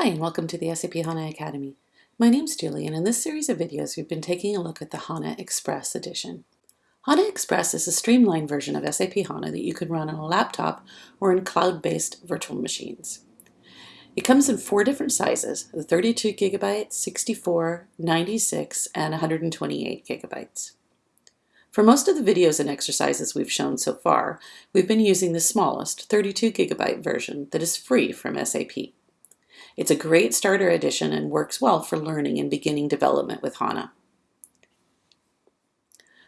Hi and welcome to the SAP HANA Academy. My name is Julie and in this series of videos we've been taking a look at the HANA Express edition. HANA Express is a streamlined version of SAP HANA that you can run on a laptop or in cloud-based virtual machines. It comes in four different sizes, the 32 gigabytes, 64, 96, and 128 gigabytes. For most of the videos and exercises we've shown so far, we've been using the smallest 32 gigabyte version that is free from SAP. It's a great starter edition and works well for learning and beginning development with HANA.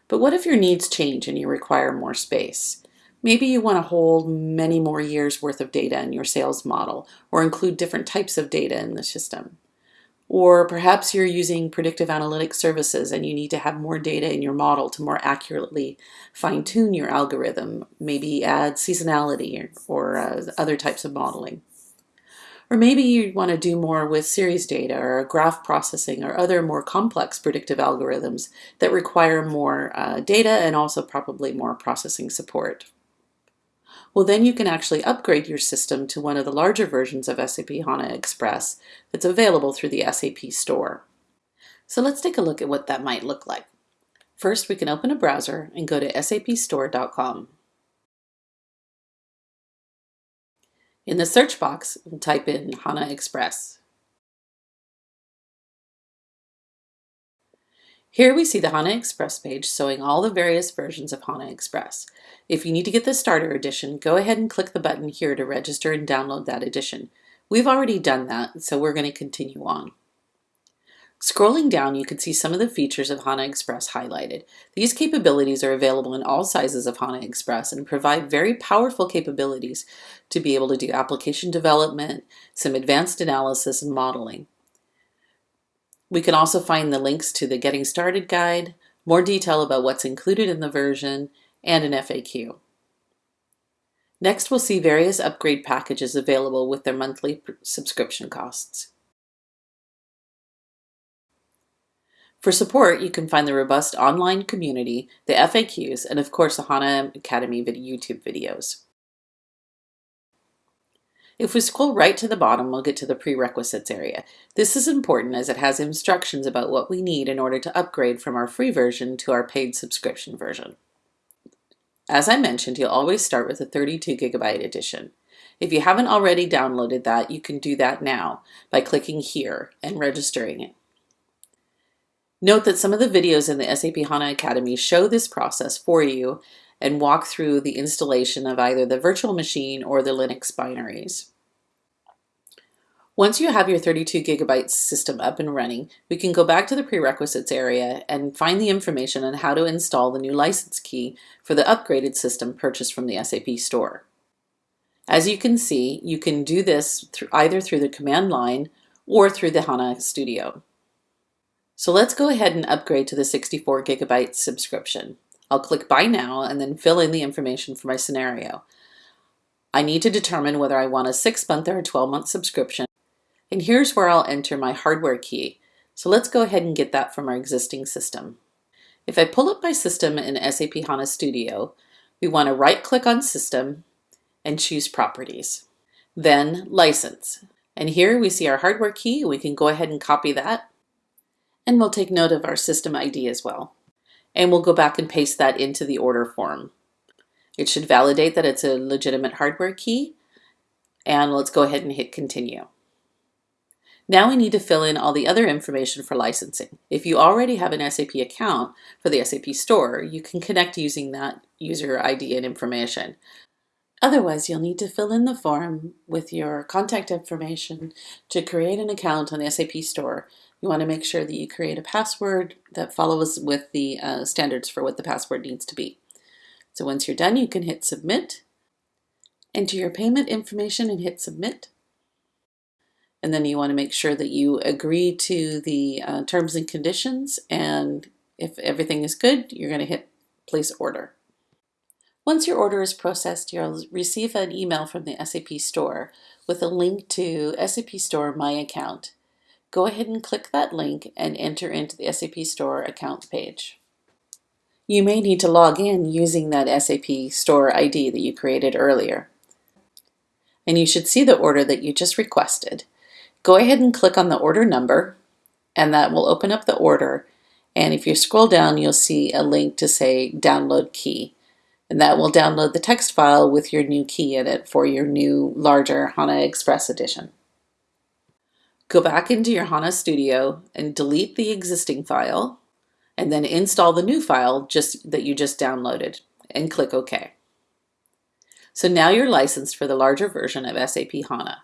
But what if your needs change and you require more space? Maybe you want to hold many more years worth of data in your sales model or include different types of data in the system. Or perhaps you're using predictive analytics services and you need to have more data in your model to more accurately fine tune your algorithm, maybe add seasonality or, or uh, other types of modeling. Or maybe you want to do more with series data or graph processing or other more complex predictive algorithms that require more uh, data and also probably more processing support well then you can actually upgrade your system to one of the larger versions of SAP HANA Express that's available through the SAP Store. So let's take a look at what that might look like. First, we can open a browser and go to sapstore.com. In the search box, type in HANA Express. Here we see the HANA Express page showing all the various versions of HANA Express. If you need to get the starter edition, go ahead and click the button here to register and download that edition. We've already done that, so we're going to continue on. Scrolling down, you can see some of the features of HANA Express highlighted. These capabilities are available in all sizes of HANA Express and provide very powerful capabilities to be able to do application development, some advanced analysis and modeling. We can also find the links to the Getting Started guide, more detail about what's included in the version, and an FAQ. Next, we'll see various upgrade packages available with their monthly subscription costs. For support, you can find the robust online community, the FAQs, and of course the HANA Academy YouTube videos. If we scroll right to the bottom, we'll get to the prerequisites area. This is important as it has instructions about what we need in order to upgrade from our free version to our paid subscription version. As I mentioned, you'll always start with a 32 gigabyte edition. If you haven't already downloaded that, you can do that now by clicking here and registering it. Note that some of the videos in the SAP HANA Academy show this process for you and walk through the installation of either the virtual machine or the Linux binaries. Once you have your 32 gigabyte system up and running, we can go back to the prerequisites area and find the information on how to install the new license key for the upgraded system purchased from the SAP store. As you can see, you can do this either through the command line or through the HANA Studio. So let's go ahead and upgrade to the 64 gigabyte subscription. I'll click Buy Now and then fill in the information for my scenario. I need to determine whether I want a 6-month or a 12-month subscription and here's where I'll enter my hardware key. So let's go ahead and get that from our existing system. If I pull up my system in SAP HANA Studio, we want to right click on System and choose Properties. Then License. And here we see our hardware key. We can go ahead and copy that. And we'll take note of our system ID as well. And we'll go back and paste that into the order form. It should validate that it's a legitimate hardware key. And let's go ahead and hit continue. Now we need to fill in all the other information for licensing. If you already have an SAP account for the SAP store, you can connect using that user ID and information. Otherwise, you'll need to fill in the form with your contact information to create an account on the SAP store. You want to make sure that you create a password that follows with the uh, standards for what the password needs to be. So once you're done, you can hit submit, enter your payment information and hit submit and then you want to make sure that you agree to the uh, terms and conditions and if everything is good you're going to hit place order. Once your order is processed you'll receive an email from the SAP store with a link to SAP Store My Account. Go ahead and click that link and enter into the SAP Store account page. You may need to log in using that SAP Store ID that you created earlier. And you should see the order that you just requested. Go ahead and click on the order number and that will open up the order. And if you scroll down, you'll see a link to say download key. And that will download the text file with your new key in it for your new larger HANA Express edition. Go back into your HANA Studio and delete the existing file and then install the new file just that you just downloaded and click OK. So now you're licensed for the larger version of SAP HANA.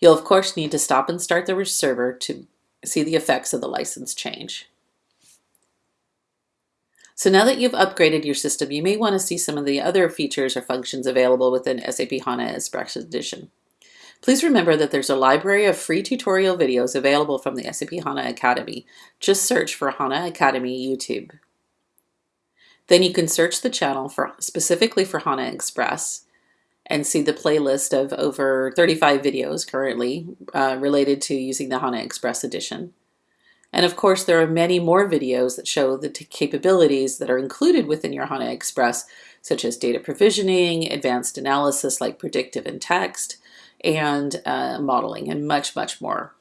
You'll of course need to stop and start the server to see the effects of the license change. So now that you've upgraded your system, you may want to see some of the other features or functions available within SAP HANA Express Edition. Please remember that there's a library of free tutorial videos available from the SAP HANA Academy. Just search for HANA Academy YouTube. Then you can search the channel for specifically for HANA Express and see the playlist of over 35 videos currently uh, related to using the HANA Express edition. And of course, there are many more videos that show the capabilities that are included within your HANA Express, such as data provisioning, advanced analysis like predictive and text, and uh, modeling, and much, much more.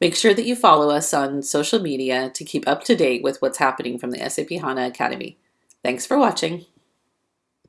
Make sure that you follow us on social media to keep up to date with what's happening from the SAP HANA Academy. Thanks for watching.